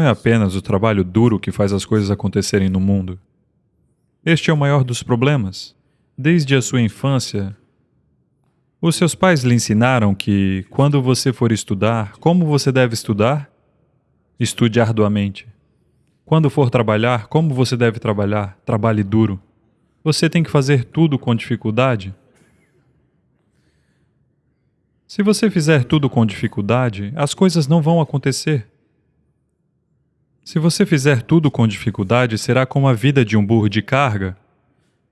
é apenas o trabalho duro que faz as coisas acontecerem no mundo. Este é o maior dos problemas. Desde a sua infância, os seus pais lhe ensinaram que, quando você for estudar, como você deve estudar? Estude arduamente. Quando for trabalhar, como você deve trabalhar? Trabalhe duro. Você tem que fazer tudo com dificuldade? Se você fizer tudo com dificuldade, as coisas não vão acontecer. Se você fizer tudo com dificuldade, será como a vida de um burro de carga.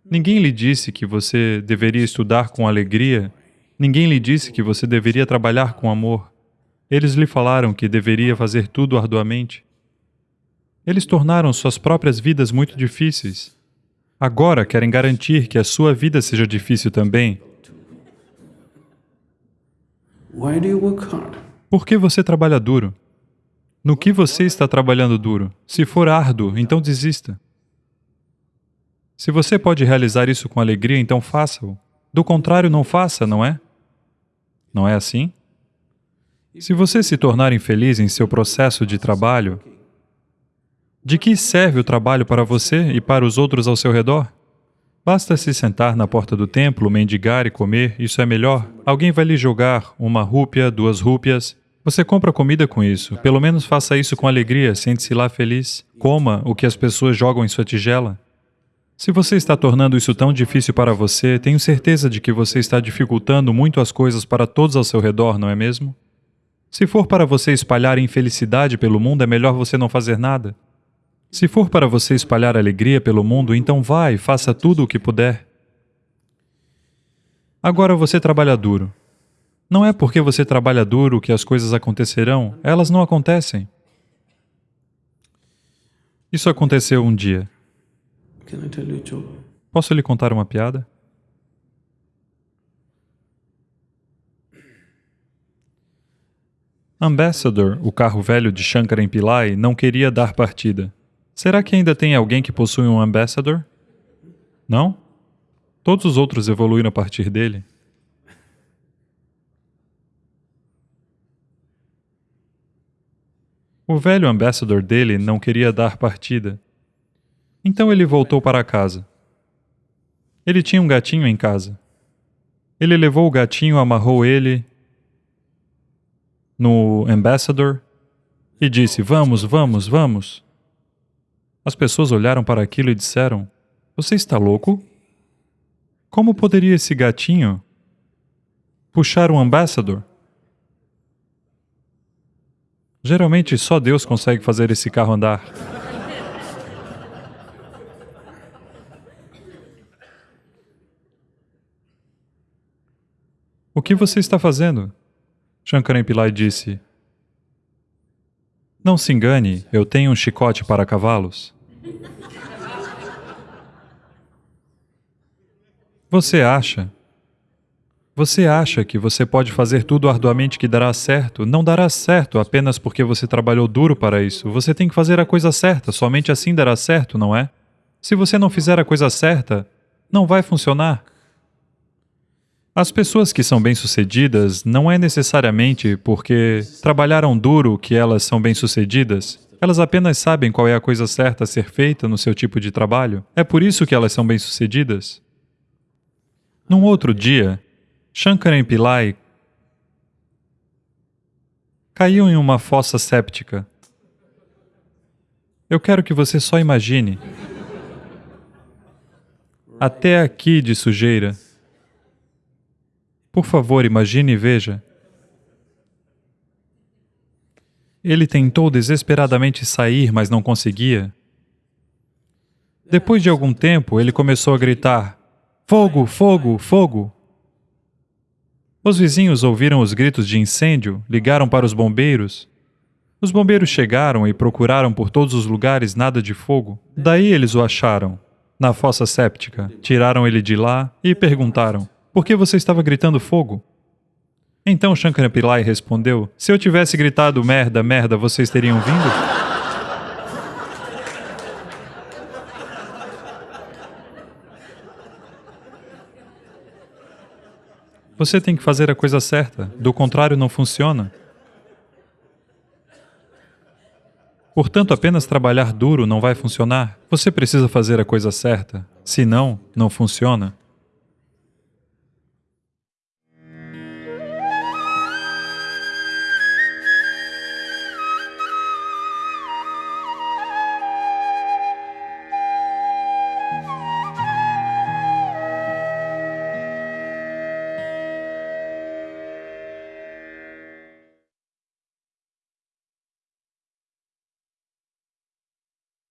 Ninguém lhe disse que você deveria estudar com alegria, ninguém lhe disse que você deveria trabalhar com amor. Eles lhe falaram que deveria fazer tudo arduamente. Eles tornaram suas próprias vidas muito difíceis. Agora querem garantir que a sua vida seja difícil também. Por que você trabalha duro? No que você está trabalhando duro? Se for árduo, então desista. Se você pode realizar isso com alegria, então faça-o. Do contrário, não faça, não é? Não é assim? Se você se tornar infeliz em seu processo de trabalho, de que serve o trabalho para você e para os outros ao seu redor? Basta se sentar na porta do templo, mendigar e comer, isso é melhor. Alguém vai lhe jogar uma rúpia, duas rúpias. Você compra comida com isso. Pelo menos faça isso com alegria, sente-se lá feliz. Coma o que as pessoas jogam em sua tigela. Se você está tornando isso tão difícil para você, tenho certeza de que você está dificultando muito as coisas para todos ao seu redor, não é mesmo? Se for para você espalhar infelicidade pelo mundo, é melhor você não fazer nada. Se for para você espalhar alegria pelo mundo, então vá e faça tudo o que puder. Agora você trabalha duro. Não é porque você trabalha duro que as coisas acontecerão, elas não acontecem. Isso aconteceu um dia. Posso lhe contar uma piada? Ambassador, o carro velho de Shankaran Pillai, não queria dar partida. Será que ainda tem alguém que possui um Ambassador? Não? Todos os outros evoluíram a partir dele. O velho Ambassador dele não queria dar partida. Então ele voltou para casa. Ele tinha um gatinho em casa. Ele levou o gatinho, amarrou ele no Ambassador e disse: Vamos, vamos, vamos. As pessoas olharam para aquilo e disseram: Você está louco? Como poderia esse gatinho puxar um ambassador? Geralmente só Deus consegue fazer esse carro andar. O que você está fazendo? Shankaran Pillai disse. Não se engane, eu tenho um chicote para cavalos. Você acha? Você acha que você pode fazer tudo arduamente que dará certo? Não dará certo apenas porque você trabalhou duro para isso. Você tem que fazer a coisa certa, somente assim dará certo, não é? Se você não fizer a coisa certa, não vai funcionar. As pessoas que são bem-sucedidas não é necessariamente porque trabalharam duro que elas são bem-sucedidas. Elas apenas sabem qual é a coisa certa a ser feita no seu tipo de trabalho. É por isso que elas são bem-sucedidas. Num outro dia, Shankaran Pillai caiu em uma fossa séptica. Eu quero que você só imagine. Até aqui de sujeira. Por favor, imagine e veja. Ele tentou desesperadamente sair, mas não conseguia. Depois de algum tempo, ele começou a gritar, Fogo, fogo, fogo! Os vizinhos ouviram os gritos de incêndio, ligaram para os bombeiros. Os bombeiros chegaram e procuraram por todos os lugares nada de fogo. Daí eles o acharam, na fossa séptica. Tiraram ele de lá e perguntaram, por que você estava gritando fogo? Então Shankara Pillai respondeu, se eu tivesse gritado merda, merda, vocês teriam vindo? Você tem que fazer a coisa certa, do contrário não funciona. Portanto, apenas trabalhar duro não vai funcionar. Você precisa fazer a coisa certa. Se não, não funciona.